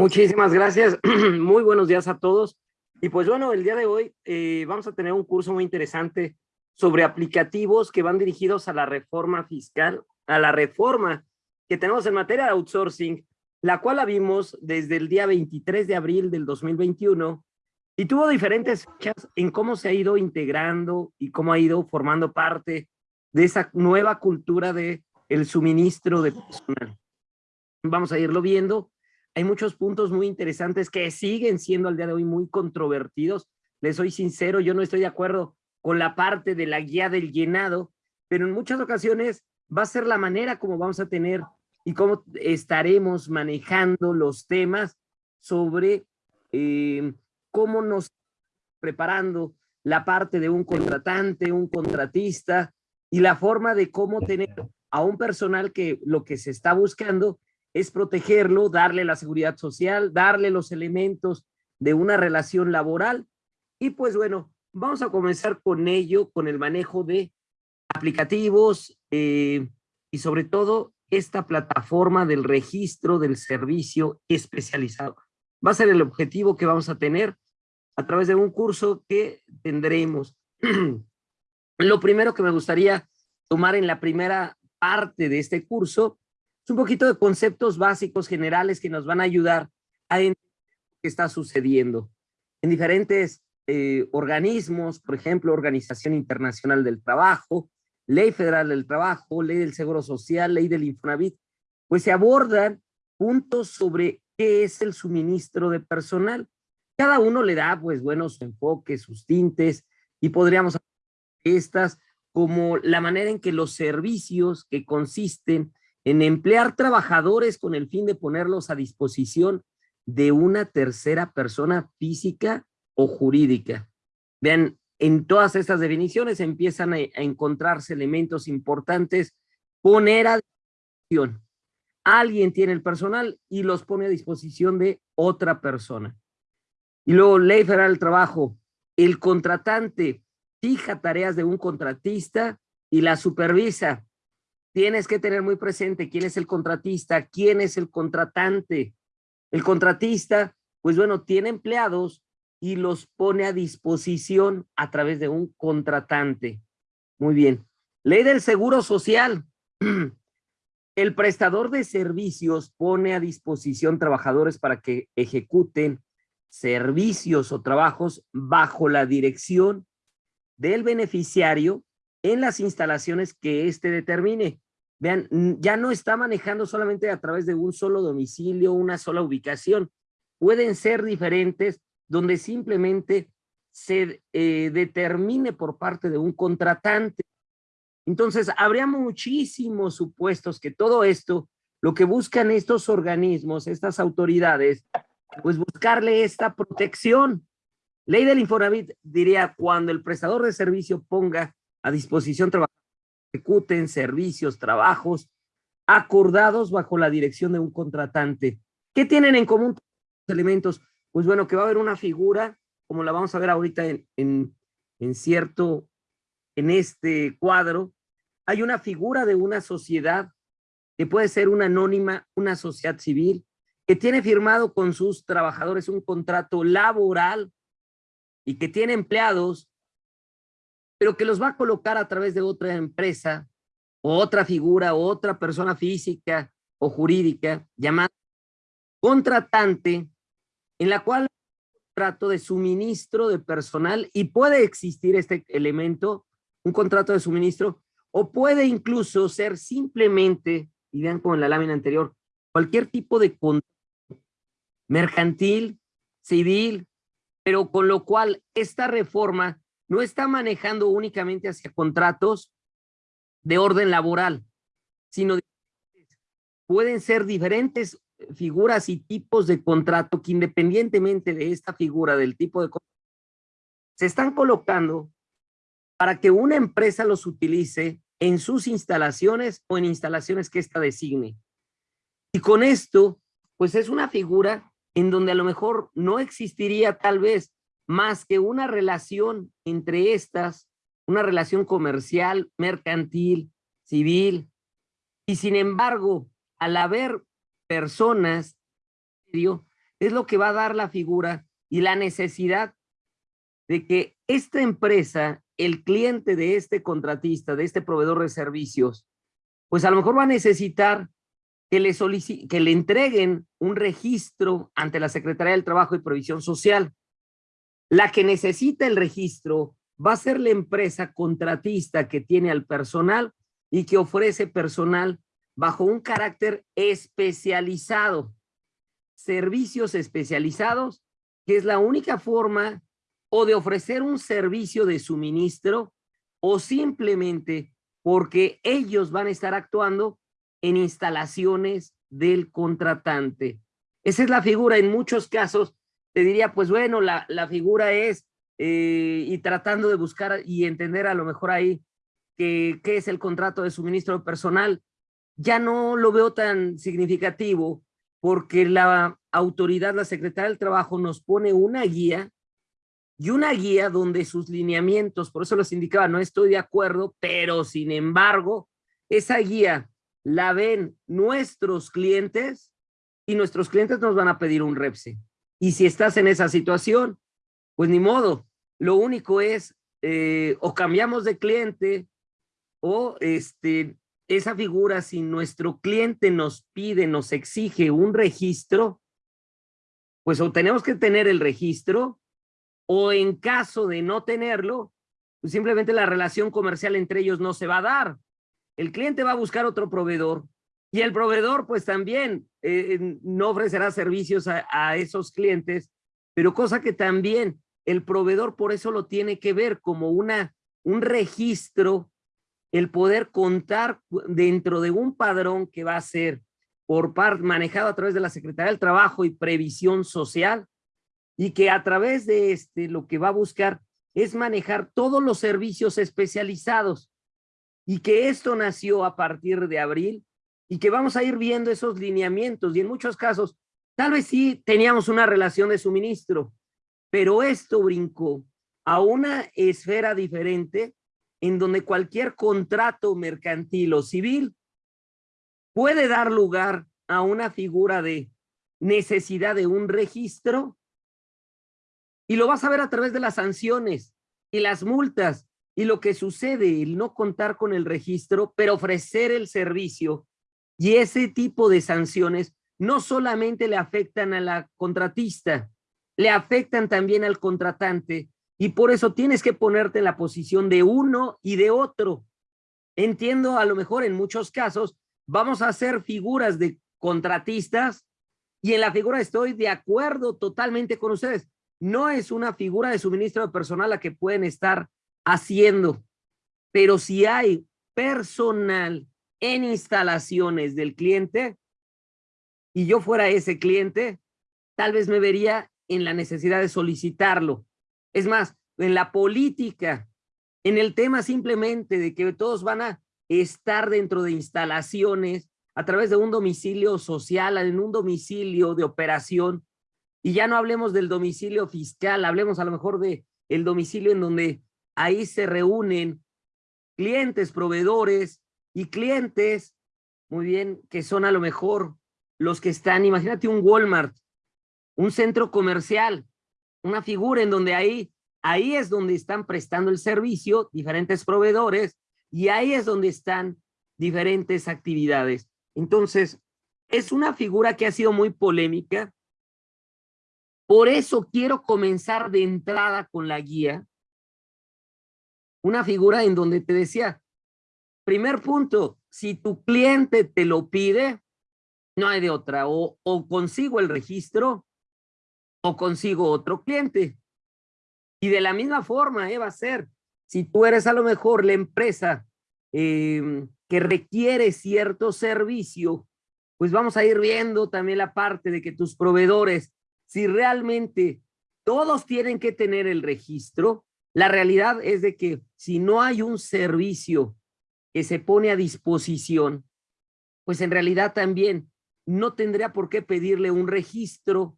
Muchísimas gracias. Muy buenos días a todos. Y pues bueno, el día de hoy eh, vamos a tener un curso muy interesante sobre aplicativos que van dirigidos a la reforma fiscal, a la reforma que tenemos en materia de outsourcing, la cual la vimos desde el día 23 de abril del 2021 y tuvo diferentes fechas en cómo se ha ido integrando y cómo ha ido formando parte de esa nueva cultura de el suministro de personal. Vamos a irlo viendo. Hay muchos puntos muy interesantes que siguen siendo al día de hoy muy controvertidos. Les soy sincero, yo no estoy de acuerdo con la parte de la guía del llenado, pero en muchas ocasiones va a ser la manera como vamos a tener y cómo estaremos manejando los temas sobre eh, cómo nos preparando la parte de un contratante, un contratista y la forma de cómo tener a un personal que lo que se está buscando es protegerlo, darle la seguridad social, darle los elementos de una relación laboral. Y pues bueno, vamos a comenzar con ello, con el manejo de aplicativos eh, y sobre todo esta plataforma del registro del servicio especializado. Va a ser el objetivo que vamos a tener a través de un curso que tendremos. Lo primero que me gustaría tomar en la primera parte de este curso un poquito de conceptos básicos generales que nos van a ayudar a entender qué está sucediendo en diferentes eh, organismos, por ejemplo, Organización Internacional del Trabajo, Ley Federal del Trabajo, Ley del Seguro Social, Ley del Infonavit, pues se abordan puntos sobre qué es el suministro de personal. Cada uno le da, pues, buenos enfoques, sus tintes, y podríamos estas como la manera en que los servicios que consisten en emplear trabajadores con el fin de ponerlos a disposición de una tercera persona física o jurídica. Vean, en todas estas definiciones empiezan a, encontrarse elementos importantes. Poner a disposición. Alguien tiene el personal y los pone a disposición de otra persona. Y luego, ley federal del trabajo. El contratante fija tareas de un contratista y la supervisa. Tienes que tener muy presente quién es el contratista, quién es el contratante. El contratista, pues bueno, tiene empleados y los pone a disposición a través de un contratante. Muy bien. Ley del Seguro Social. El prestador de servicios pone a disposición trabajadores para que ejecuten servicios o trabajos bajo la dirección del beneficiario en las instalaciones que éste determine. Vean, ya no está manejando solamente a través de un solo domicilio, una sola ubicación. Pueden ser diferentes donde simplemente se eh, determine por parte de un contratante. Entonces, habría muchísimos supuestos que todo esto, lo que buscan estos organismos, estas autoridades, pues buscarle esta protección. Ley del Infonavit diría, cuando el prestador de servicio ponga a disposición trabajadores ejecuten servicios, trabajos acordados bajo la dirección de un contratante. ¿Qué tienen en común los elementos? Pues bueno, que va a haber una figura, como la vamos a ver ahorita en, en, en cierto, en este cuadro, hay una figura de una sociedad que puede ser una anónima, una sociedad civil, que tiene firmado con sus trabajadores un contrato laboral y que tiene empleados, pero que los va a colocar a través de otra empresa, o otra figura, o otra persona física o jurídica llamada contratante, en la cual contrato de suministro de personal y puede existir este elemento, un contrato de suministro, o puede incluso ser simplemente, y vean como en la lámina anterior, cualquier tipo de contrato mercantil, civil, pero con lo cual esta reforma no está manejando únicamente hacia contratos de orden laboral, sino pueden ser diferentes figuras y tipos de contrato que independientemente de esta figura, del tipo de contrato, se están colocando para que una empresa los utilice en sus instalaciones o en instalaciones que ésta designe. Y con esto, pues es una figura en donde a lo mejor no existiría tal vez más que una relación entre estas, una relación comercial, mercantil, civil, y sin embargo, al haber personas es lo que va a dar la figura y la necesidad de que esta empresa, el cliente de este contratista, de este proveedor de servicios, pues a lo mejor va a necesitar que le, que le entreguen un registro ante la Secretaría del Trabajo y Previsión Social. La que necesita el registro va a ser la empresa contratista que tiene al personal y que ofrece personal bajo un carácter especializado. Servicios especializados, que es la única forma o de ofrecer un servicio de suministro o simplemente porque ellos van a estar actuando en instalaciones del contratante. Esa es la figura. En muchos casos te diría, pues bueno, la, la figura es, eh, y tratando de buscar y entender a lo mejor ahí qué es el contrato de suministro personal, ya no lo veo tan significativo porque la autoridad, la Secretaría del Trabajo nos pone una guía y una guía donde sus lineamientos, por eso los indicaba, no estoy de acuerdo, pero sin embargo, esa guía la ven nuestros clientes y nuestros clientes nos van a pedir un REPSE. Y si estás en esa situación, pues ni modo, lo único es eh, o cambiamos de cliente o este, esa figura, si nuestro cliente nos pide, nos exige un registro, pues o tenemos que tener el registro o en caso de no tenerlo, pues simplemente la relación comercial entre ellos no se va a dar. El cliente va a buscar otro proveedor y el proveedor pues también eh, no ofrecerá servicios a, a esos clientes, pero cosa que también el proveedor por eso lo tiene que ver como una, un registro, el poder contar dentro de un padrón que va a ser por parte manejado a través de la Secretaría del Trabajo y Previsión Social, y que a través de este lo que va a buscar es manejar todos los servicios especializados y que esto nació a partir de abril y que vamos a ir viendo esos lineamientos y en muchos casos tal vez sí teníamos una relación de suministro, pero esto brincó a una esfera diferente en donde cualquier contrato mercantil o civil puede dar lugar a una figura de necesidad de un registro y lo vas a ver a través de las sanciones y las multas y lo que sucede, el no contar con el registro, pero ofrecer el servicio. Y ese tipo de sanciones no solamente le afectan a la contratista, le afectan también al contratante. Y por eso tienes que ponerte en la posición de uno y de otro. Entiendo, a lo mejor en muchos casos, vamos a hacer figuras de contratistas y en la figura estoy de acuerdo totalmente con ustedes no es una figura de suministro de personal la que pueden estar haciendo, pero si hay personal en instalaciones del cliente y yo fuera ese cliente, tal vez me vería en la necesidad de solicitarlo. Es más, en la política, en el tema simplemente de que todos van a estar dentro de instalaciones a través de un domicilio social, en un domicilio de operación, y ya no hablemos del domicilio fiscal, hablemos a lo mejor de el domicilio en donde ahí se reúnen clientes, proveedores y clientes, muy bien, que son a lo mejor los que están, imagínate un Walmart, un centro comercial, una figura en donde ahí, ahí es donde están prestando el servicio, diferentes proveedores, y ahí es donde están diferentes actividades. Entonces, es una figura que ha sido muy polémica, por eso quiero comenzar de entrada con la guía. Una figura en donde te decía, primer punto, si tu cliente te lo pide, no hay de otra, o, consigo el registro o consigo otro cliente. Y de la misma forma, ¿eh? va a ser, si tú eres a lo mejor la empresa em, que requiere cierto servicio, pues vamos a ir viendo también la parte de que tus proveedores si realmente todos tienen que tener el registro, la realidad es de que si no hay un servicio que se pone a disposición, pues en realidad también no tendría por qué pedirle un registro,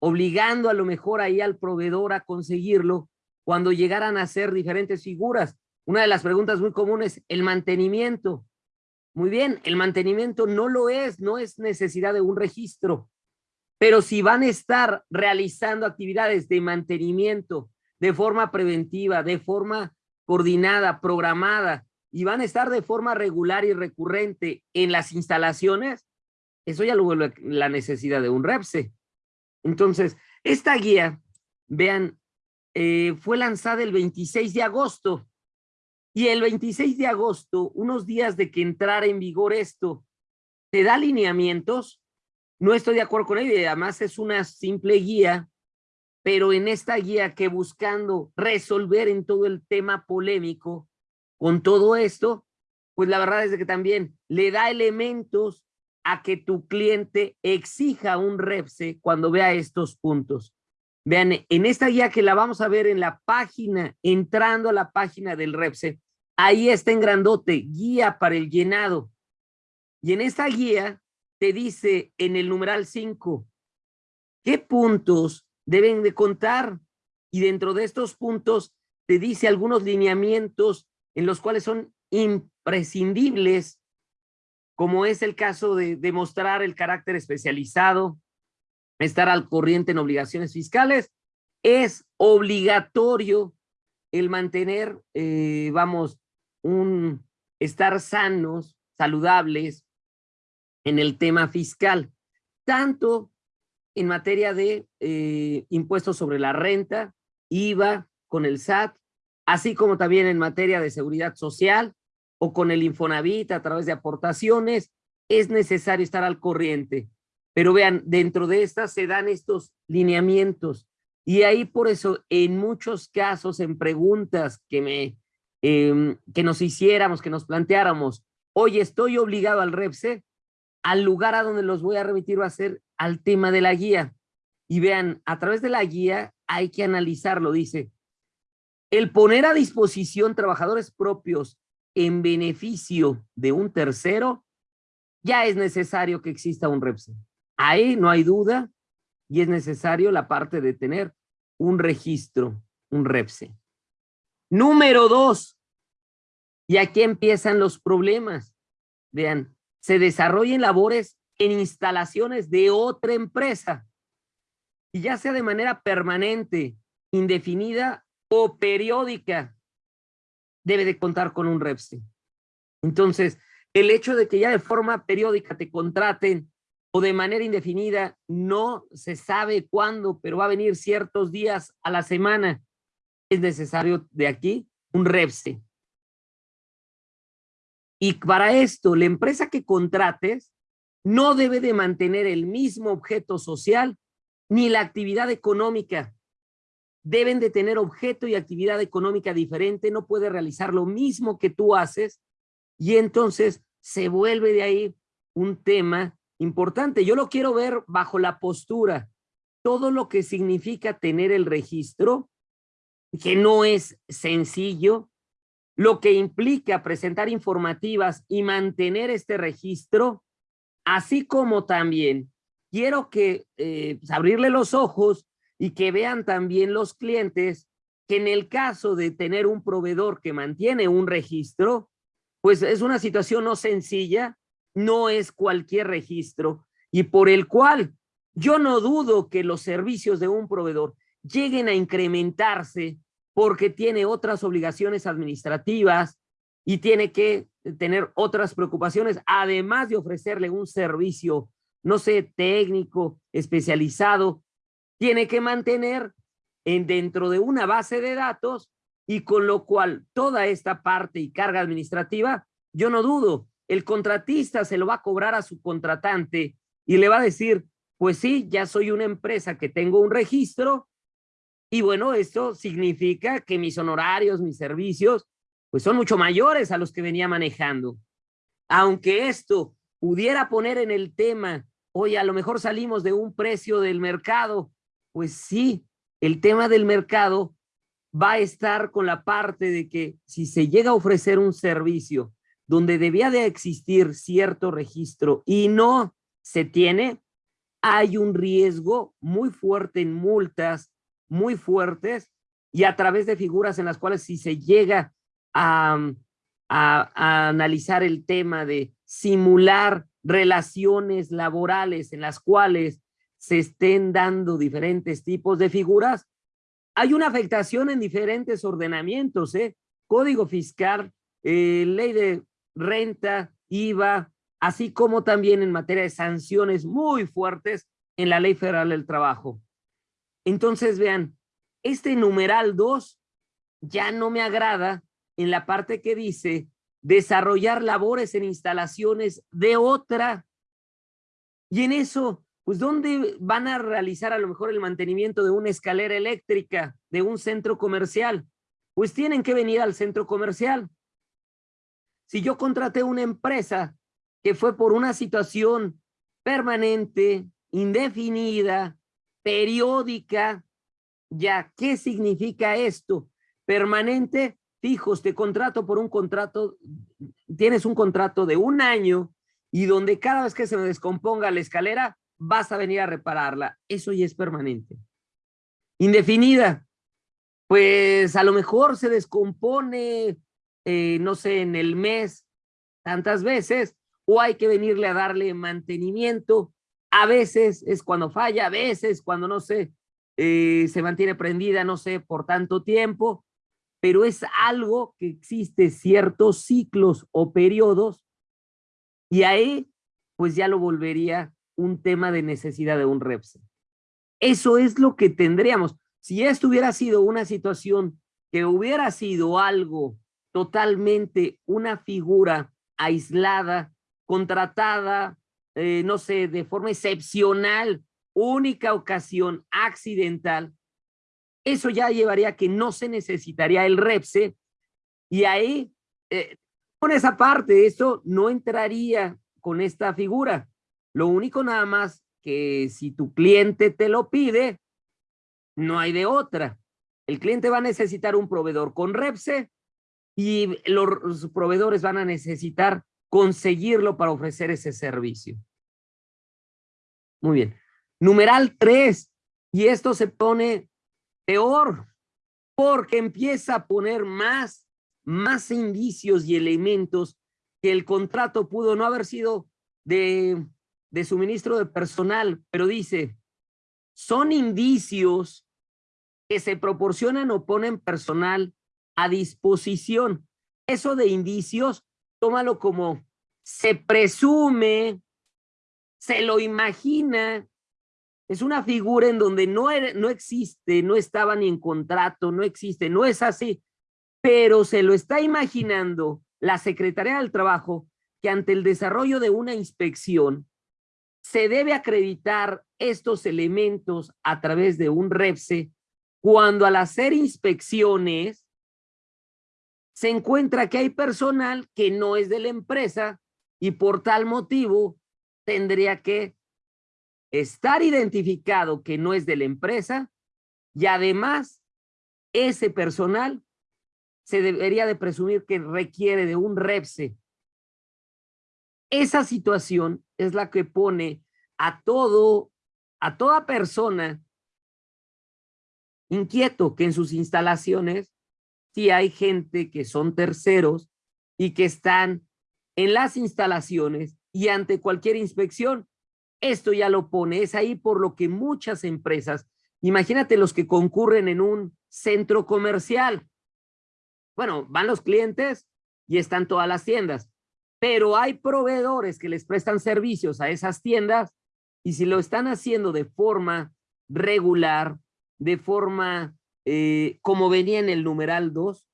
obligando a lo mejor ahí al proveedor a conseguirlo cuando llegaran a ser diferentes figuras. Una de las preguntas muy comunes, el mantenimiento. Muy bien, el mantenimiento no lo es, no es necesidad de un registro. Pero si van a estar realizando actividades de mantenimiento de forma preventiva, de forma coordinada, programada, y van a estar de forma regular y recurrente en las instalaciones, eso ya lo vuelve la necesidad de un REPSE. Entonces, esta guía, vean, eh, fue lanzada el 26 de agosto. Y el 26 de agosto, unos días de que entrara en vigor esto, te da lineamientos. No estoy de acuerdo con ello y además es una simple guía, pero en esta guía que buscando resolver en todo el tema polémico, con todo esto, pues la verdad es que también le da elementos a que tu cliente exija un REPSE cuando vea estos puntos. Vean, en esta guía que la vamos a ver en la página, entrando a la página del REPSE, ahí está en grandote, guía para el llenado. Y en esta guía te dice en el numeral 5, ¿qué puntos deben de contar? Y dentro de estos puntos te dice algunos lineamientos en los cuales son imprescindibles, como es el caso de demostrar el carácter especializado, estar al corriente en obligaciones fiscales, es obligatorio el mantener, eh, vamos, un estar sanos, saludables en el tema fiscal, tanto en materia de eh, impuestos sobre la renta, IVA con el SAT, así como también en materia de seguridad social o con el Infonavit a través de aportaciones, es necesario estar al corriente. Pero vean, dentro de estas se dan estos lineamientos y ahí por eso en muchos casos en preguntas que me em, que nos hiciéramos, que nos planteáramos, oye, estoy obligado al REPSE, al lugar a donde los voy a remitir va a ser al tema de la guía. Y vean, a través de la guía hay que analizarlo, dice, el poner a disposición trabajadores propios en beneficio de un tercero, ya es necesario que exista un REPSE. Ahí no hay duda y es necesario la parte de tener un registro, un REPSE. Número dos, y aquí empiezan los problemas. Vean, se desarrollen labores en instalaciones de otra empresa, y ya sea de manera permanente, indefinida o periódica debe de contar con un REPSE. Entonces, el hecho de que ya de forma periódica te contraten o de manera indefinida, no se sabe cuándo, pero va a venir ciertos días a la semana, es necesario de aquí un REPSE. Y para esto, la empresa que contrates no debe de mantener el mismo objeto social ni la actividad económica deben de tener objeto y actividad económica diferente, no puede realizar lo mismo que tú haces y entonces se vuelve de ahí un tema importante. Yo lo quiero ver bajo la postura, todo lo que significa tener el registro, que no es sencillo, lo que implica presentar informativas y mantener este registro, así como también quiero que eh, pues, abrirle los ojos y que vean también los clientes que en el caso de tener un proveedor que mantiene un registro, pues es una situación no sencilla, no es cualquier registro y por el cual yo no dudo que los servicios de un proveedor lleguen a incrementarse porque tiene otras obligaciones administrativas y tiene que tener otras preocupaciones, además de ofrecerle un servicio, no sé, técnico, especializado, tiene que mantener en dentro de una base de datos y con lo cual toda esta parte y carga administrativa, yo no dudo, el contratista se lo va a cobrar a su contratante y le va a decir, pues sí, ya soy una empresa que tengo un registro y bueno, esto significa que mis honorarios, mis servicios, pues son mucho mayores a los que venía manejando. Aunque esto pudiera poner en el tema, oye, a lo mejor salimos de un precio del mercado pues sí, el tema del mercado va a estar con la parte de que si se llega a ofrecer un servicio donde debía de existir cierto registro y no se tiene, hay un riesgo muy fuerte en multas, muy fuertes, y a través de figuras en las cuales si se llega a, a analizar el tema de simular relaciones laborales en las cuales se estén dando diferentes tipos de figuras, hay una afectación en diferentes ordenamientos, ¿eh? Código fiscal, eh, ley de renta, IVA, así como también en materia de sanciones muy fuertes en la Ley Federal del Trabajo. Entonces, vean, este numeral 2 ya no me agrada en la parte que dice desarrollar labores en instalaciones de otra. Y en eso, pues, ¿dónde van a realizar a lo mejor el mantenimiento de una escalera eléctrica, de un centro comercial? Pues tienen que venir al centro comercial. Si yo contraté una empresa que fue por una situación permanente, indefinida, periódica, ya, ¿qué significa esto? Permanente, fijos, te contrato por un contrato, tienes un contrato de un año y donde cada vez que se me descomponga la escalera, vas a venir a repararla. Eso ya es permanente. Indefinida, pues a lo mejor se descompone, eh, no sé, en el mes tantas veces, o hay que venirle a darle mantenimiento. A veces es cuando falla, a veces cuando, no sé, eh, se mantiene prendida, no sé, por tanto tiempo, pero es algo que existe ciertos ciclos o periodos y ahí pues ya lo volvería un tema de necesidad de un REPSE. Eso es lo que tendríamos. Si esto hubiera sido una situación que hubiera sido algo totalmente una figura aislada, contratada, eh, no sé, de forma excepcional, única ocasión accidental, eso ya llevaría a que no se necesitaría el REPSE y ahí, eh, con esa parte, eso no entraría con esta figura. Lo único nada más que si tu cliente te lo pide, no hay de otra. El cliente va a necesitar un proveedor con REPSE y los proveedores van a necesitar conseguirlo para ofrecer ese servicio. Muy bien. Numeral 3. Y esto se pone peor porque empieza a poner más, más indicios y elementos que el contrato pudo no haber sido de, de suministro de personal, pero dice, son indicios que se proporcionan o ponen personal a disposición. Eso de indicios, tómalo como se presume, se lo imagina. Es una figura en donde no, no existe, no estaba ni en contrato, no existe, no es así, pero se lo está imaginando la Secretaría del Trabajo que ante el desarrollo de una inspección se debe acreditar estos elementos a través de un REPSE cuando al hacer inspecciones se encuentra que hay personal que no es de la empresa y por tal motivo tendría que estar identificado que no es de la empresa y además ese personal se debería de presumir que requiere de un REPSE. Esa situación es la que pone a todo, a toda persona inquieto que en sus instalaciones si hay gente que son terceros y que están en las instalaciones y ante cualquier inspección, esto ya lo pone, es ahí por lo que muchas empresas, imagínate los que concurren en un centro comercial, bueno, van los clientes y están todas las tiendas, pero hay proveedores que les prestan servicios a esas tiendas y si lo están haciendo de forma regular, de forma eh, como venía en el numeral 2,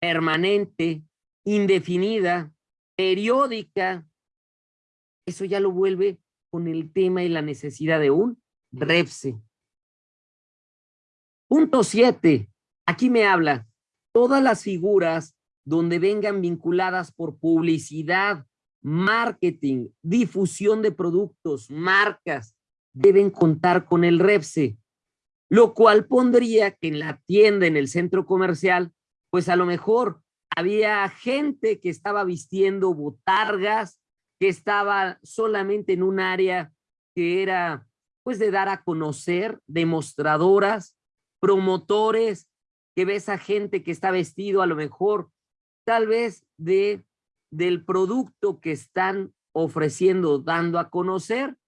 permanente, indefinida, periódica, eso ya lo vuelve con el tema y la necesidad de un REPSE. Punto 7. Aquí me habla todas las figuras donde vengan vinculadas por publicidad, marketing, difusión de productos, marcas, deben contar con el REPSE lo cual pondría que en la tienda, en el centro comercial, pues a lo mejor había gente que estaba vistiendo botargas, que estaba solamente en un área que era pues de dar a conocer, demostradoras, promotores, que ves a gente que está vestido a lo mejor tal vez de del producto que están ofreciendo, dando a conocer,